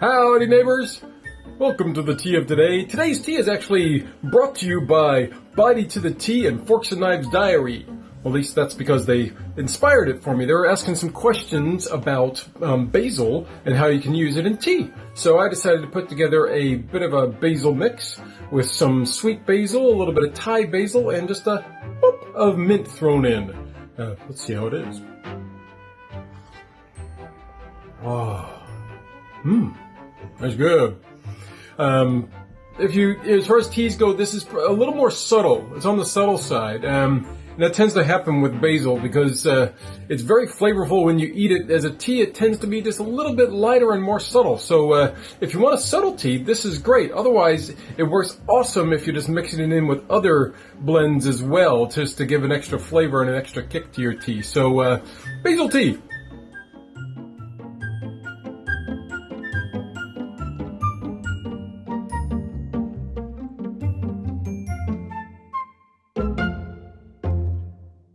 howdy neighbors! Welcome to the tea of today. Today's tea is actually brought to you by Body to the Tea and Forks and Knives Diary. Well, at least that's because they inspired it for me. They were asking some questions about um, basil and how you can use it in tea. So I decided to put together a bit of a basil mix with some sweet basil, a little bit of Thai basil, and just a whoop of mint thrown in. Uh, let's see how it is. Oh, mmm, that's good. Um, if you, as far as teas go, this is a little more subtle. It's on the subtle side. Um, and that tends to happen with basil because uh, it's very flavorful when you eat it. As a tea, it tends to be just a little bit lighter and more subtle. So uh, if you want a subtle tea, this is great. Otherwise, it works awesome if you're just mixing it in with other blends as well, just to give an extra flavor and an extra kick to your tea. So uh, basil tea,